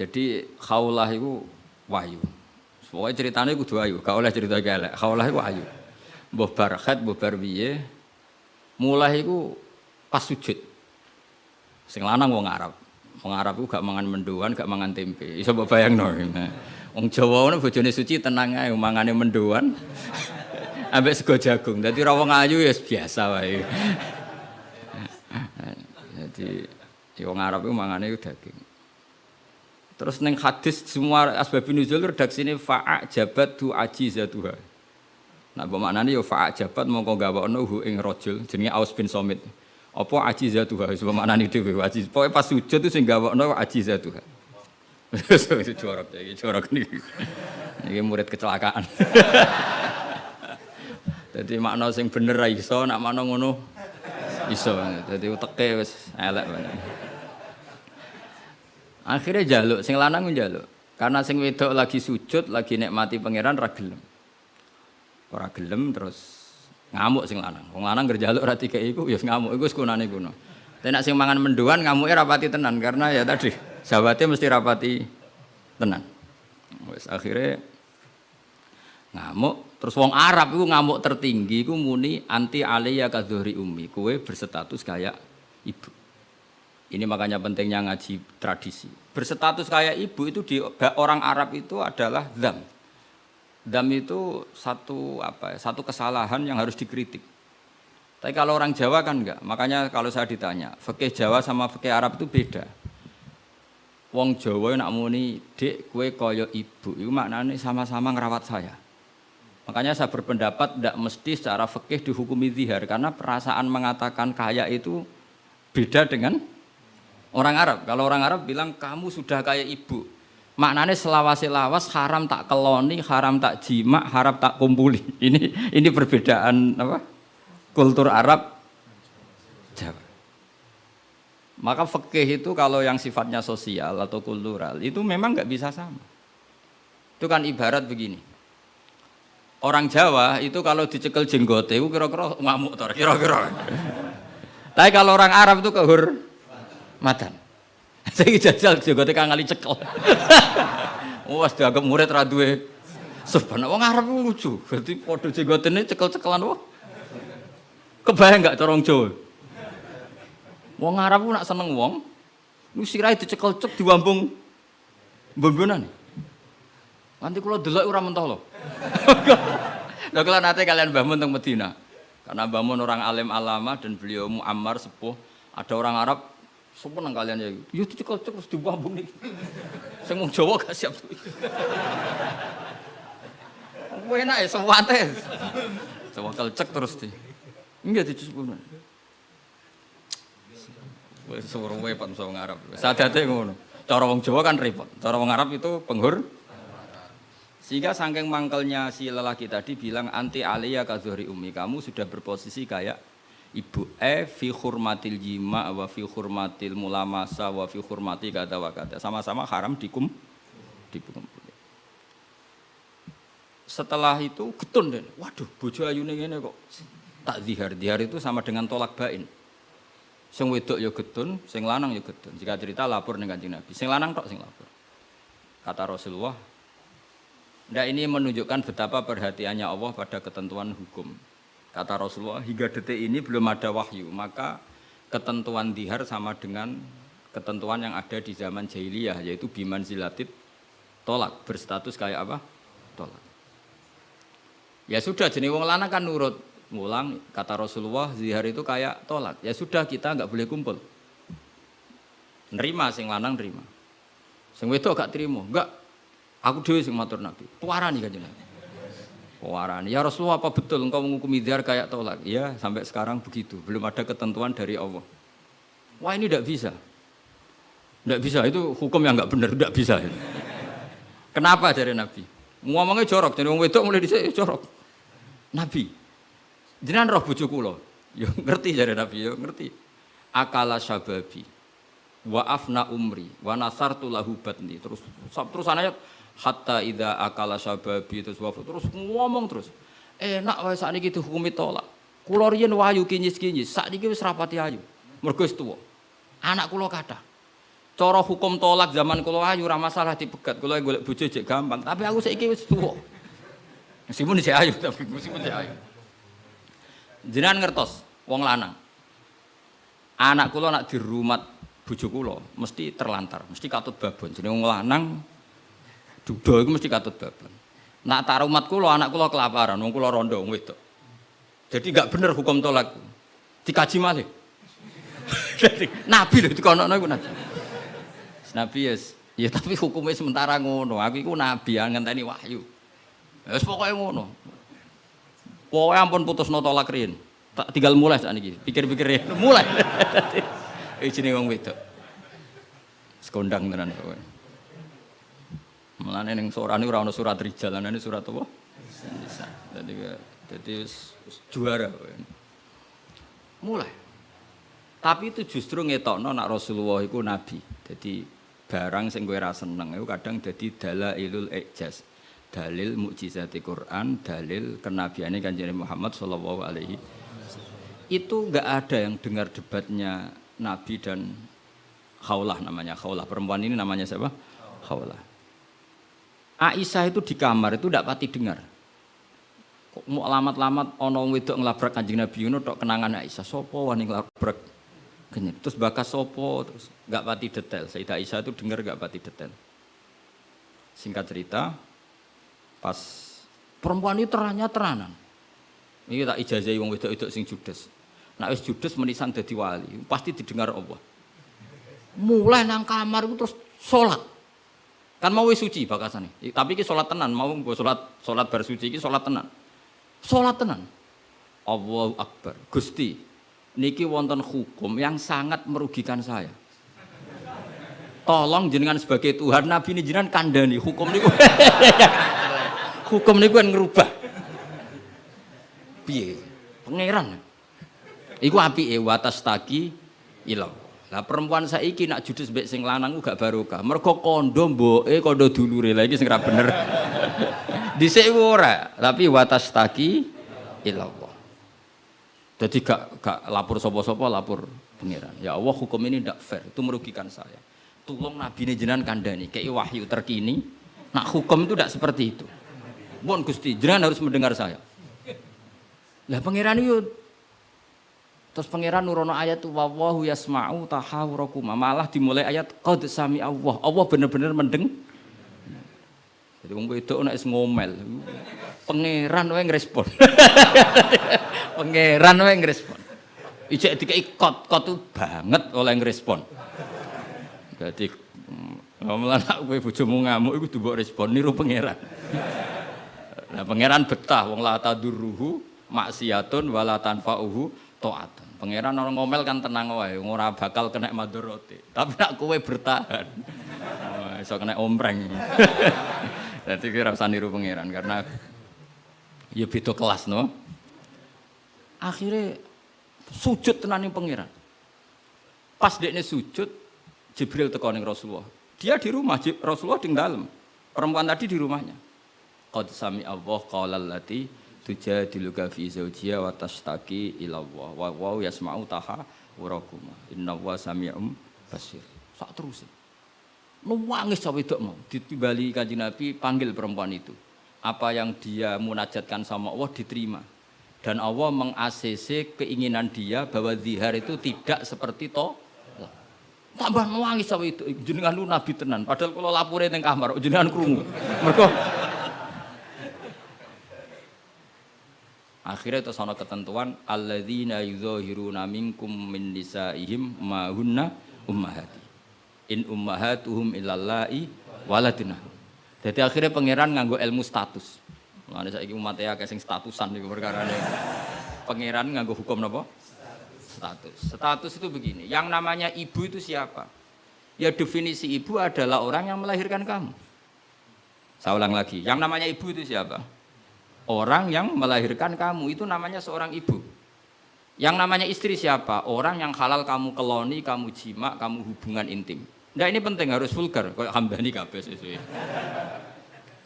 Jadi khaulah itu wahyu. Pokoknya ceritanya kudu wahyu, gak oleh cerita elek. Khaulah itu wahyu. Mbah barkhat, mbah barbiye. Mulai itu pas sujud. Sing lanang wong Arab. Wong Arab itu gak mangan mendoan, gak mangan tempe. Iso mbok bayangno. Wong Jawa ngono bojone suci tenang ae mangane mendoan. Ambek sego jagung. Dadi ra wong ayu ya biasa wae. Jadi ya wong Arab itu mangane daging. Terus neng hadis semua asbab nuzul redaksine fa'a jabat tu ajizatuha. Nah, bermaknanya ya fa'a jabat mongko gawakno hu ing rajul jenenge Aus bin Somit. Apa ajizatuha sebab maknane dhewe ajiz. Pokoke pas sujud itu sing gawakno ajizatuha. Itu jorok ya, iki jorok niki. Iki murid kecelakaan. Jadi makna sing bener iso, nak makna ngono iso. Jadi uteke wis elek banget. Akhirnya jaluk, sing lanang njaluk. Karena sing wedok lagi sujud, lagi nikmati pangeran ra gelem. Ora gelem terus ngamuk sing lanang. Wong lanang gerjaluk ora dikeki iku ya ngamuk iku wis kunane kuno. Tapi nek sing mangan menduan ngamuke rapati tenan karena ya tadi sahabatnya mesti rapati tenan. Wis akhirnya ngamuk terus wong Arab iku ngamuk tertinggi iku muni anti aliyya kadhuri ummi. Kowe berstatus kayak ibu. Ini makanya pentingnya ngaji tradisi. Berstatus kayak ibu itu di orang Arab itu adalah dam. Dam itu satu apa ya, satu kesalahan yang harus dikritik. Tapi kalau orang Jawa kan enggak. Makanya kalau saya ditanya, fikih Jawa sama fikih Arab itu beda. Wong Jawa nak muni, "Dek, kue koyo ibu." Itu maknanya sama-sama ngerawat saya. Makanya saya berpendapat tidak mesti secara fikih dihukumi zihar karena perasaan mengatakan kaya itu beda dengan orang Arab. Kalau orang Arab bilang kamu sudah kayak ibu. Maknanya selawasi lawas haram tak keloni, haram tak jima, haram tak kumpuli. Ini ini perbedaan apa? Kultur Arab Jawa. Maka fikih itu kalau yang sifatnya sosial atau kultural itu memang nggak bisa sama. Itu kan ibarat begini. Orang Jawa itu kalau dicekel jenggote kira-kira ngamuk kira-kira. Tapi kalau orang Arab itu kehur matan. Saya jajal jenggote kangali cekel. Wah, dianggap murid ra duwe Sebenarnya wong Arab itu lucu. Berarti padha jenggotene cekel-cekelan wah. Kebayang enggak corong Jawa? Wong Arab nak seneng wong, lu sirai dicekel cek diwambung bombonan. Nanti kalau delok ora mentoh lho. Lah kalau nanti kalian bangun teng Medina. Karena bangun orang alim alama dan beliau muammar sepuh, ada orang Arab nang kalian ya. Yo dicekel cek terus nih. Sing wong Jawa gak siap. Enak ya sewate. Sewakal cek terus di. Enggak dicukup. Wis suruh wepat wong Arab. Sadate ngono. Cara wong Jawa kan repot. Cara wong Arab itu penghur. Sehingga sangking mangkelnya si lelaki tadi bilang anti aliyah kazuhri umi kamu sudah berposisi kayak ibu e fi hurmatil jima wa fi hurmatil mulamasa wa fi hurmati kata wa kata. Sama-sama haram dikum dikum setelah itu getun deh. Waduh bojo ayu ini kok. Tak zihar zihar itu sama dengan tolak bain. Sing wedok ya getun sing lanang ya getun. Jika cerita lapor dengan kanjeng Nabi. Sing lanang tok sing lapor. Kata Rasulullah Nah ini menunjukkan betapa perhatiannya Allah pada ketentuan hukum. Kata Rasulullah, hingga detik ini belum ada wahyu, maka ketentuan dihar sama dengan ketentuan yang ada di zaman jahiliyah, yaitu biman zilatit tolak, berstatus kayak apa? Tolak. Ya sudah, jenis wong lanang kan nurut. Ngulang, kata Rasulullah, zihar itu kayak tolak. Ya sudah, kita nggak boleh kumpul. Nerima, sing lanang nerima. Sing wedok gak terima, enggak. Aku dewi sing matur Nabi. Puarani kan Nabi. Puarani. Ya Rasulullah apa betul engkau menghukumi zihar kayak tolak? Ya sampai sekarang begitu. Belum ada ketentuan dari Allah. Wah ini tidak bisa. Tidak bisa. Itu hukum yang nggak benar. Tidak bisa. Kenapa dari Nabi? Ngomongnya jorok. Jadi orang wedok mulai di sini jorok. Nabi. Jenengan roh bojo kula. Yo ngerti dari Nabi, yo ngerti. Akala syababi wa afna umri wa nasartu lahu batni terus terus ayat hatta ida akala sababi terus wafat terus ngomong terus enak wae sakniki dihukumi tolak kula riyen wayu kinyis-kinyis sakniki wis rapati ayu mergo wis tuwa anak kula kathah Cara hukum tolak zaman kula ayu ora masalah dipegat. Kula golek bojo jek gampang, tapi aku saiki wis tuwa. Meskipun isih ayu tapi meskipun isih ayu. Jenengan ngertos wong lanang. Anak kula nak dirumat bojo kula mesti terlantar, mesti katut babon. Jenenge wong lanang duda iku mesti katut babon. Nak tak rumat kula anak kula kelaparan, wong kula rondo wong wedok. Jadi gak bener hukum tolak. Dikaji malih. Jadi nabi lho dikono iku nabi. Nabi yes. Ya tapi hukumnya sementara ngono. Aku iku nabi yang ngenteni wahyu. Ya wis pokoke ngono. Pokoke ampun putus no tolak riyen. Tak tinggal mulai saat ini. Pikir-pikir ya. Mulai. Jenenge wong wedok. Sekondang tenan kowe. Mulane ning sorane ora ana surat rijal, ana surat apa? Nisa. Dadi dadi juara. Mulai. Tapi itu justru ngetokno nak Rasulullah iku nabi. Jadi barang sing kowe ra seneng itu kadang dadi dalailul ijaz dalil mukjizat Quran dalil kenabiannya kanjeng Muhammad sallallahu alaihi itu enggak ada yang dengar debatnya Nabi dan Khaulah namanya Khaulah perempuan ini namanya siapa Khaulah Aisyah itu di kamar itu tidak pati dengar kok mau lamat-lamat ono wedok ngelabrak kanjeng Nabi Yunus tok kenangan Aisyah sopo wani ngelabrak. Terus bakas sopo, terus nggak pati detail. Sayyidah Aisyah itu dengar nggak pati detail. Singkat cerita, pas perempuan itu teranya teranan. Ini tak ijazah wong wedok wedok sing judes. Nak wis judes menisan dadi wali, pasti didengar Allah. Mulai nang kamar itu terus sholat. Kan mau suci bakasane. Tapi ki sholat tenan, mau gue sholat sholat bar suci ki sholat tenan. Sholat tenan. Allahu Akbar. Gusti, niki wonten hukum yang sangat merugikan saya. Tolong jenengan sebagai Tuhan, Nabi ini jenengan kandani hukum niku. hukum niku kan ngerubah. Piye? Pangeran. Iku api e watas taki ilang. Lah perempuan saiki nak judes mbek sing lanang gak barokah. Mergo kondo mboke kondo dulure. Lah iki sing ora bener. Dhisik ora, tapi watas taki ilang. Jadi gak, gak lapor sopo-sopo, lapor pengiran. Ya Allah hukum ini tidak fair, itu merugikan saya. Tolong Nabi ini jenengan kandani, kayak wahyu terkini. Nak hukum itu tidak seperti itu. Mohon Gusti, jenengan harus mendengar saya. Lah pengiran itu Terus pangeran nurono ayat wawahu yasma'u tahawurakuma. Malah dimulai ayat qad sami Allah. Allah benar-benar mendeng. Jadi wong wedok nek ngomel. Pangeran wae ngrespon. Pangeran wae ngrespon. Ijek dikei kot, kot tuh banget oleh ngrespon. Jadi ngomong anak kowe bojomu ngamuk iku mbok respon niru pangeran. Nah pangeran betah wong la tadurruhu maksiatun wala tanfa'uhu taatun. Pangeran orang ngomel kan tenang wae, ora bakal kena madorote. Tapi nak kowe bertahan. Oh, iso kena ompreng. Jadi kira usah niru pangeran karena ya beda kelas no. Akhirnya sujud tenan ning pangeran. Pas dekne sujud, Jibril teko ning Rasulullah. Dia di rumah, Rasulullah di dalam. Perempuan tadi di rumahnya. Qad sami Allah qala allati tujadiluka fi zawjiha wa tashtaki ila Allah wa wa yasma'u taha warakuma. Inna wa sami'um basir. Sak terus. Nangis cawe wedok mau ditimbali kanjeng Nabi panggil perempuan itu. Apa yang dia munajatkan sama Allah diterima dan Allah meng-ACC keinginan dia bahwa zihar itu tidak seperti to tambah nangis sama itu jenengan lu nabi tenan padahal kalau lapure ning kamar jenengan krungu mergo akhirnya itu sono ketentuan alladzina yuzahiruna minkum min nisaihim ma hunna ummahati in ummahatuhum illallai waladuna jadi akhirnya pangeran nganggo ilmu status Mulane saiki umat ya sing statusan niku perkarane. Pangeran nganggo hukum napa? Status. Status itu begini, yang namanya ibu itu siapa? Ya definisi ibu adalah orang yang melahirkan kamu. Saya ulang lagi, yang namanya ibu itu siapa? Orang yang melahirkan kamu itu namanya seorang ibu. Yang namanya istri siapa? Orang yang halal kamu keloni, kamu jima, kamu hubungan intim. Nah ini penting harus vulgar, kayak hambani kabeh sesuai.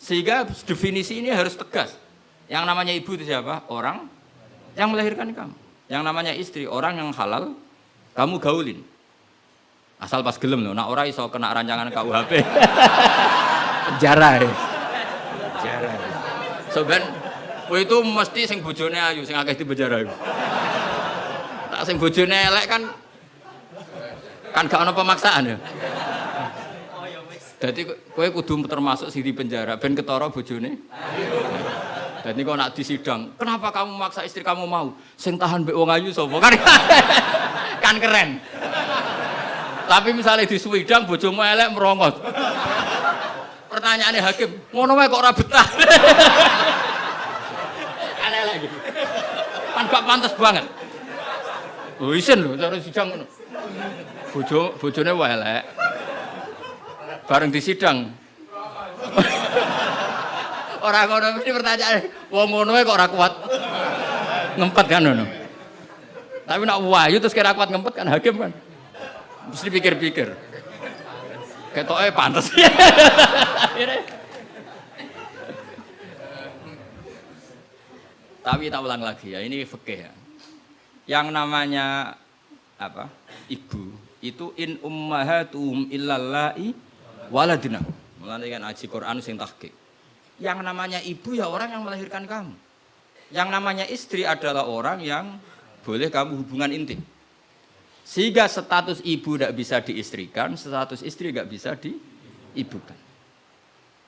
Sehingga definisi ini harus tegas. Yang namanya ibu itu siapa? Orang yang melahirkan kamu. Yang namanya istri, orang yang halal, kamu gaulin. Asal pas gelem loh, nak ora iso kena rancangan KUHP. Penjara ya. Penjara. So ben kowe itu mesti sing bojone ayu, sing akeh di penjara iku. Tak sing bojone elek kan kan gak ono pemaksaan ya. Jadi kowe kudu termasuk sing di penjara ben ketara bojone. Dan kok nak disidang, kenapa kamu maksa istri kamu mau? Sing tahan mbek wong ayu sapa? Kan kan keren. Tapi misalnya di swidang bojomu elek merongos. Pertanyaannya hakim, ngono wae kok ora betah. Pantas banget. Oh isin lho cara sidang ngono. Bojo bojone wae elek. Bareng di sidang. Orang ngono mesti pertanyaan, wong ngono kok ora kuat. Ngempet kan ngono. Tapi nak wahyu terus kira kuat ngempet kan hakim kan. Mesti pikir-pikir. Ketoknya pantas. Tapi tak ulang lagi ya, ini fikih ya. Yang namanya apa? Ibu itu in ummahatum illallai waladina. Mulane kan aji Quran sing tahqiq. Yang namanya ibu ya orang yang melahirkan kamu. Yang namanya istri adalah orang yang boleh kamu hubungan intim. Sehingga status ibu tidak bisa diistrikan, status istri tidak bisa diibukan.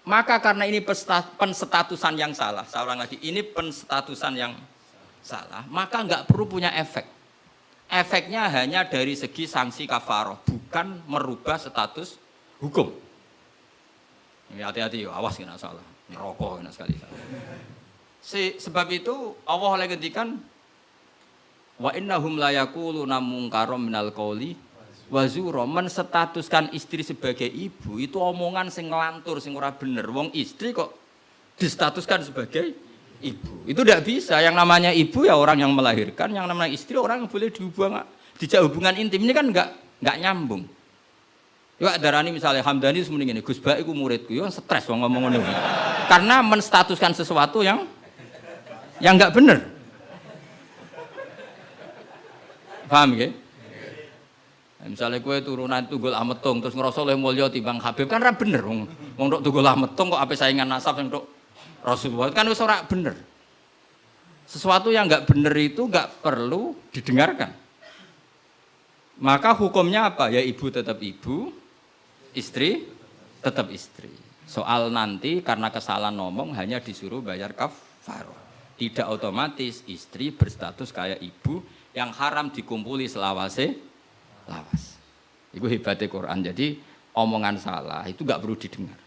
Maka karena ini penstatusan yang salah, ulang lagi, ini penstatusan yang salah, maka nggak perlu punya efek. Efeknya hanya dari segi sanksi kafaroh, bukan merubah status hukum. Hati-hati, awas kena salah, rokok kena sekali. Si, sebab itu Allah lagi ngendikan wa innahum la yaquluna munkarom minal qauli wa zura menstatuskan istri sebagai ibu itu omongan sing ngelantur sing ora bener wong istri kok distatuskan sebagai ibu itu tidak bisa yang namanya ibu ya orang yang melahirkan yang namanya istri orang yang boleh dihubungan dijak hubungan intim ini kan enggak enggak nyambung Ya darani misalnya Hamdani semuanya ini Gus Baik muridku, ya stres wong ngomong ini. Karena menstatuskan sesuatu yang yang enggak bener. Paham ya? Misalnya kue turunan tunggul ametung terus ngerasa oleh mulia timbang Habib kan ra bener wong wong tok tunggul ametung kok apa saingan nasab yang tok Rasulullah kan wis ora bener. Sesuatu yang nggak bener itu nggak perlu didengarkan. Maka hukumnya apa? Ya ibu tetap ibu, istri tetap istri. Soal nanti karena kesalahan ngomong hanya disuruh bayar kafarah. Tidak otomatis istri berstatus kayak ibu, yang haram dikumpuli selawase lawas. Itu hebatnya Quran. Jadi omongan salah itu nggak perlu didengar.